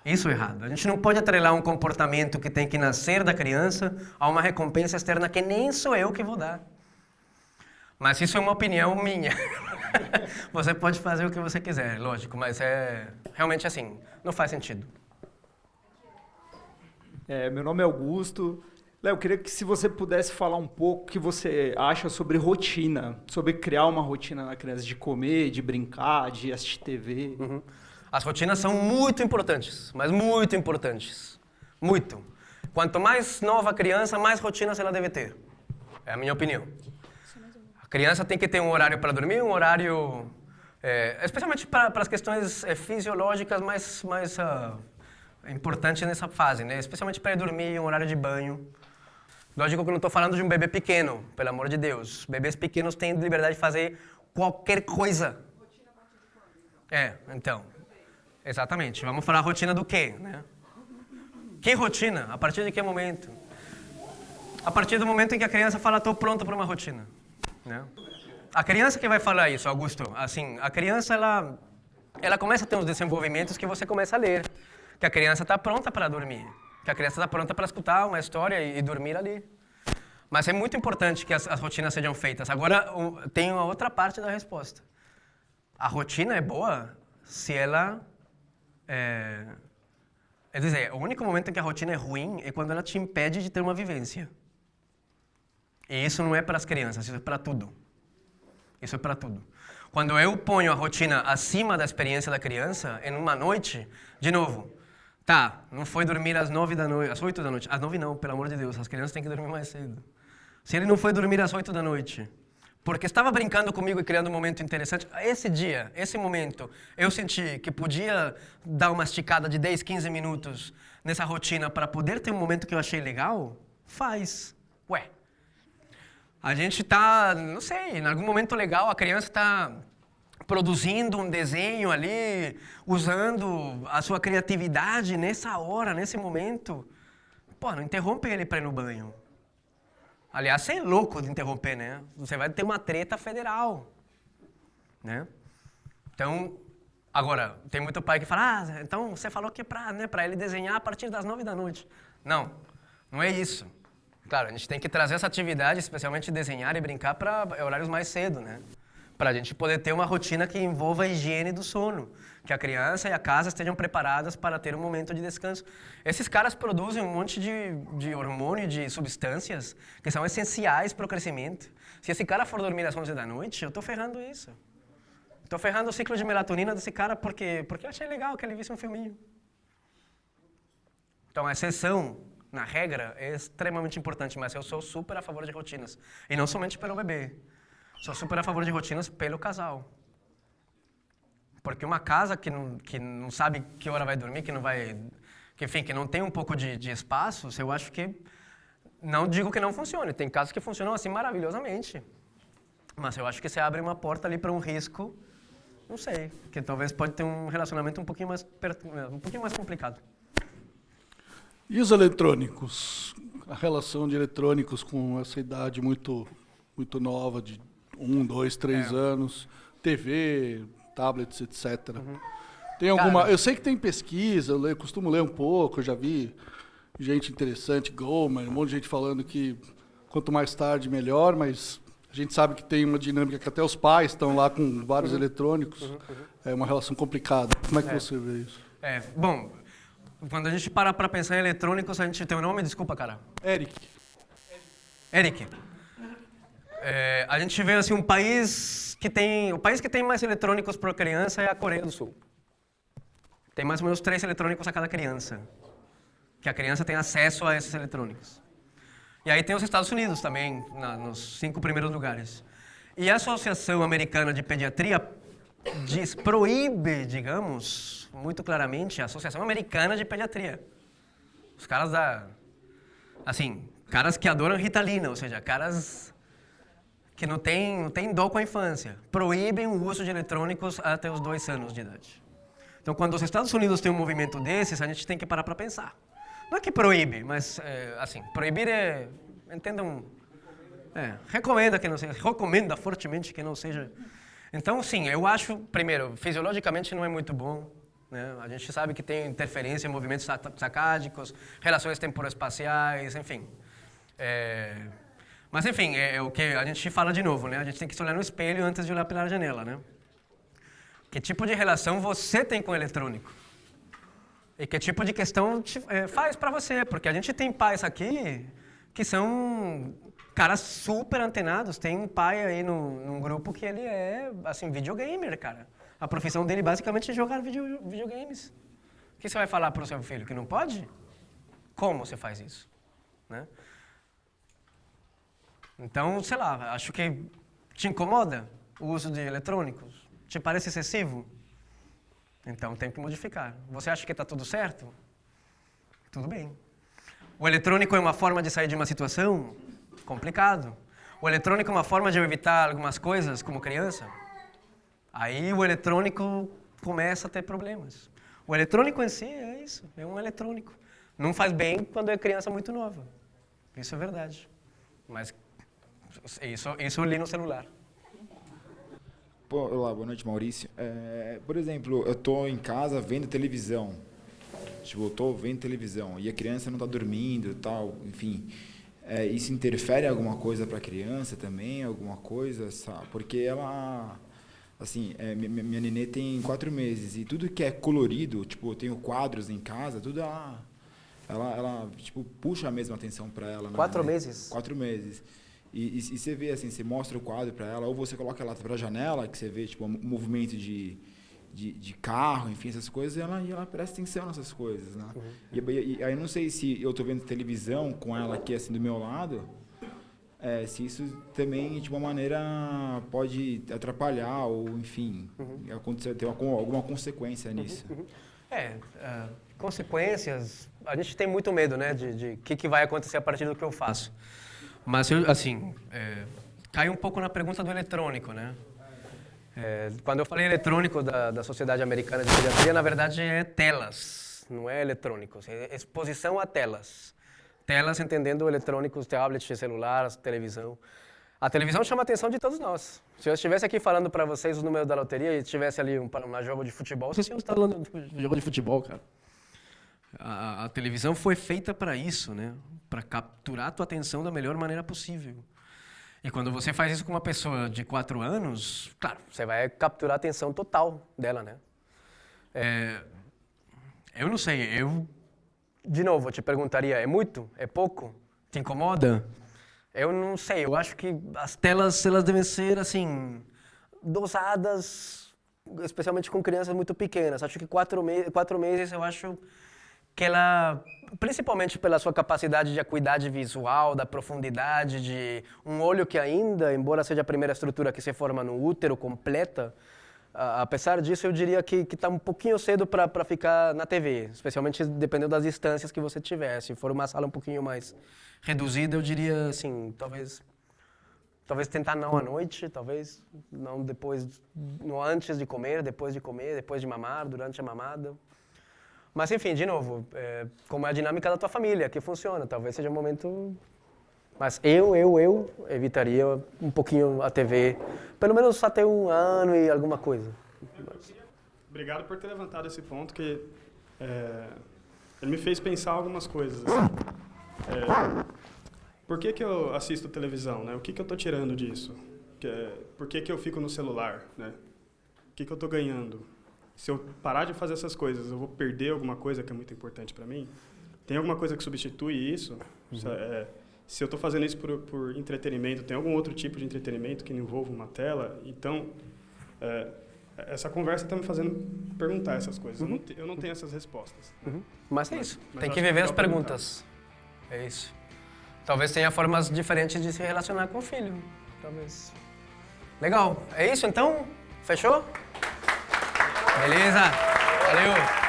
S1: Isso é errado. A gente não pode atrelar um comportamento que tem que nascer da criança a uma recompensa externa que nem sou eu que vou dar. Mas isso é uma opinião minha. você pode fazer o que você quiser, lógico, mas é realmente assim, não faz sentido.
S7: É, meu nome é Augusto, Léo, eu queria que se você pudesse falar um pouco o que você acha sobre rotina, sobre criar uma rotina na criança, de comer, de brincar, de assistir TV.
S1: Uhum. As rotinas são muito importantes, mas muito importantes. Muito. Quanto mais nova a criança, mais rotinas ela deve ter. É a minha opinião. A criança tem que ter um horário para dormir, um horário... É, especialmente para, as questões é, fisiológicas mais, mais uh, importantes nessa fase, né? Especialmente para ir dormir, um horário de banho. Lógico que eu não estou falando de um bebê pequeno, pelo amor de Deus. Bebês pequenos têm liberdade de fazer qualquer coisa. É, então. Exatamente. Vamos falar rotina do quê, né? Que rotina? A partir de que momento? A partir do momento em que a criança fala, estou pronta para uma rotina. Né? A criança que vai falar isso, Augusto, assim, a criança, ela, ela começa a ter uns desenvolvimentos que você começa a ler. Que a criança está pronta para dormir que a criança está pronta para escutar uma história e, e, dormir ali. Mas é muito importante que as, as rotinas sejam feitas. Agora, o, tem uma outra parte da resposta. A rotina é boa se ela... É, é dizer, o único momento em que a rotina é ruim é quando ela te impede de ter uma vivência. E isso não é para as crianças, isso é para tudo. Isso é para tudo. Quando eu ponho a rotina acima da experiência da criança, em uma noite, de novo, Tá, não foi dormir às nove da noite, às oito da noite. Às nove não, pelo amor de Deus, as crianças têm que dormir mais cedo. Se ele não foi dormir às oito da noite, porque estava brincando comigo e criando um momento interessante, esse dia, esse momento, eu senti que podia dar uma esticada de 10, 15 minutos nessa rotina para poder ter um momento que eu achei legal, faz. Ué, a gente está, não sei, em algum momento legal, a criança está produzindo um desenho ali, usando a sua criatividade nessa hora, nesse momento. Pô, não interrompe ele para ir no banho. Aliás, você é louco de interromper, né? Você vai ter uma treta federal, né? Então, agora, tem muito pai que fala, ah, então você falou que é para né, ele desenhar a partir das nove da noite. Não, não é isso. Claro, a gente tem que trazer essa atividade, especialmente desenhar e brincar, para horários mais cedo, né? Para a gente poder ter uma rotina que envolva a higiene do sono, que a criança e a casa estejam preparadas para ter um momento de descanso. Esses caras produzem um monte de, de hormônio, de substâncias que são essenciais para o crescimento. Se esse cara for dormir às 11 da noite, eu estou ferrando isso. Estou ferrando o ciclo de melatonina desse cara porque, porque eu achei legal que ele visse um filminho. Então, a exceção na regra é extremamente importante, mas eu sou super a favor de rotinas. E não somente pelo bebê. Sou super a favor de rotinas pelo casal. Porque uma casa que não, que não sabe que hora vai dormir, que não vai. Que, enfim, que não tem um pouco de, de espaço, eu acho que. Não digo que não funcione. Tem casos que funcionam assim maravilhosamente. Mas eu acho que você abre uma porta ali para um risco, não sei, que talvez pode ter um relacionamento um pouquinho mais, um pouquinho mais complicado.
S8: E os eletrônicos? A relação de eletrônicos com essa idade muito, muito nova, de um, dois, três é. anos, TV, tablets, etc. Uhum. Tem alguma. Cara, eu sei que tem pesquisa, eu, leio, costumo ler um pouco, eu já vi gente interessante, Gomer, um monte de gente falando que quanto mais tarde melhor, mas a gente sabe que tem uma dinâmica que até os pais estão lá com vários uhum. eletrônicos. Uhum, uhum. É uma relação complicada. Como é que é. você vê isso?
S1: É, bom, quando a gente para para pensar em eletrônicos, a gente tem o um nome, desculpa, cara.
S8: Eric.
S1: Eric. É, a gente vê assim um país que tem, o país que tem mais eletrônicos para criança é a Coreia do Sul. Tem mais ou menos três eletrônicos a cada criança, que a criança tem acesso a esses eletrônicos. E aí tem os Estados Unidos também, na, nos cinco primeiros lugares. E a Associação Americana de Pediatria diz, proíbe, digamos, muito claramente, a Associação Americana de Pediatria. Os caras da... Assim, caras que adoram Ritalina, ou seja, caras que não tem, não tem dó com a infância, proíbem o uso de eletrônicos até os dois anos de idade. Então, quando os Estados Unidos têm um movimento desses, a gente tem que parar para pensar. Não é que proíbe, mas, é, assim, proibir é, entendam, é, recomenda que não seja, recomenda fortemente que não seja. Então, sim, eu acho, primeiro, fisiologicamente não é muito bom. Né? A gente sabe que tem interferência em movimentos sacádicos, relações temporoespaciais, enfim. É, mas enfim, é, é, o que a gente fala de novo, né? A gente tem que se olhar no espelho antes de olhar pela janela, né? Que tipo de relação você tem com o eletrônico? E que tipo de questão te, é, faz para você? Porque a gente tem pais aqui que são caras super antenados. Tem um pai aí no, num grupo que ele é, assim, videogamer, cara. A profissão dele basicamente é jogar video, videogames. O que você vai falar para o seu filho? Que não pode? Como você faz isso? Né? Então, sei lá, acho que te incomoda o uso de eletrônicos? Te parece excessivo? Então tem que modificar. Você acha que está tudo certo? Tudo bem. O eletrônico é uma forma de sair de uma situação? Complicado. O eletrônico é uma forma de eu evitar algumas coisas como criança? Aí o eletrônico começa a ter problemas. O eletrônico em si é isso, é um eletrônico. Não faz bem quando é criança muito nova. Isso é verdade. Mas isso, isso li no celular.
S9: Pô, olá, boa noite, Maurício. É, por exemplo, eu estou em casa vendo televisão. Tipo, eu estou vendo televisão e a criança não está dormindo tal, enfim. É, isso interfere em alguma coisa para a criança também, alguma coisa, sabe? Porque ela, assim, é, minha, minha nenê tem quatro meses e tudo que é colorido, tipo, eu tenho quadros em casa, tudo ela, ela, ela tipo, puxa a mesma atenção para ela.
S1: Né? Quatro
S9: né?
S1: meses?
S9: Quatro meses. E, e, e, você vê assim, você mostra o quadro para ela, ou você coloca ela para a janela, que você vê tipo um movimento de, de, de, carro, enfim, essas coisas, e ela, e ela presta atenção nessas coisas, né? Uhum. E, aí não sei se eu estou vendo televisão com ela aqui assim do meu lado, é, se isso também de uma maneira pode atrapalhar ou enfim uhum. acontecer ter uma, alguma consequência uhum, nisso. Uhum.
S1: É, uh, consequências. A gente tem muito medo, né, de o que, que vai acontecer a partir do que eu faço. Mas, eu, assim, é, cai um pouco na pergunta do eletrônico, né? É, quando eu falei eletrônico da, da Sociedade Americana de Pediatria, na verdade é telas, não é eletrônicos, é exposição a telas. Telas entendendo eletrônicos, tablets, celular, televisão. A televisão chama a atenção de todos nós. Se eu estivesse aqui falando para vocês os números da loteria e tivesse ali um, um jogo de futebol, vocês iam estar falando de jogo de futebol, cara. A, a televisão foi feita para isso, né? Para capturar a tua atenção da melhor maneira possível. E quando você faz isso com uma pessoa de quatro anos, claro, você vai capturar a atenção total dela, né? É, eu não sei, eu, de novo, eu te perguntaria, é muito? É pouco? Te incomoda? Eu não sei, eu acho que as telas, elas devem ser, assim, dosadas, especialmente com crianças muito pequenas. Acho que quatro, me quatro meses, eu acho que ela, principalmente pela sua capacidade de acuidade visual, da profundidade, de um olho que ainda, embora seja a primeira estrutura que se forma no útero completa, apesar disso, eu diria que está um pouquinho cedo para ficar na TV, especialmente dependendo das distâncias que você tiver. Se for uma sala um pouquinho mais reduzida, eu diria assim, talvez talvez tentar não à noite, talvez não depois, no antes de comer, depois de comer, depois de mamar, durante a mamada. Mas enfim, de novo, é, como é a dinâmica da tua família, que funciona, talvez seja um momento. Mas eu, eu, eu evitaria um pouquinho a TV, pelo menos até um ano e alguma coisa.
S3: Obrigado por ter levantado esse ponto que é, ele me fez pensar algumas coisas. assim. É, por que, que eu assisto televisão? Né? O que, que eu estou tirando disso? Que é, por que, que eu fico no celular? Né? O que, que eu estou ganhando? Se eu parar de fazer essas coisas, eu vou perder alguma coisa que é muito importante para mim? Tem alguma coisa que substitui isso? Se- é, se eu estou fazendo isso por, por entretenimento, tem algum outro tipo de entretenimento que não envolva uma tela? Então, é, essa conversa está me fazendo perguntar essas coisas. Eu, não te- eu não tenho essas respostas.
S1: Mas é isso,
S3: mas
S1: tem
S3: eu
S1: que viver
S3: legal
S1: as perguntas. É isso. Talvez tenha formas diferentes de se relacionar com o filho. Talvez. Legal, é isso então? Fechou? Beleza, valeu!